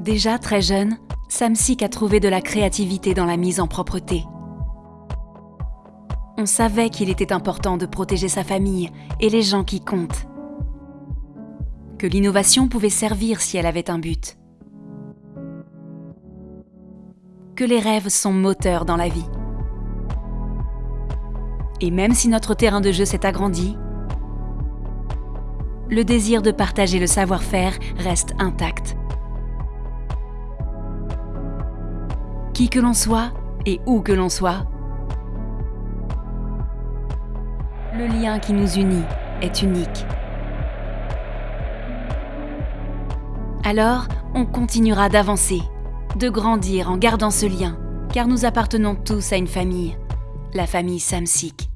Déjà très jeune, Samsic a trouvé de la créativité dans la mise en propreté. On savait qu'il était important de protéger sa famille et les gens qui comptent. Que l'innovation pouvait servir si elle avait un but. Que les rêves sont moteurs dans la vie. Et même si notre terrain de jeu s'est agrandi, le désir de partager le savoir-faire reste intact. Qui que l'on soit et où que l'on soit, le lien qui nous unit est unique. Alors, on continuera d'avancer, de grandir en gardant ce lien, car nous appartenons tous à une famille, la famille Samsic.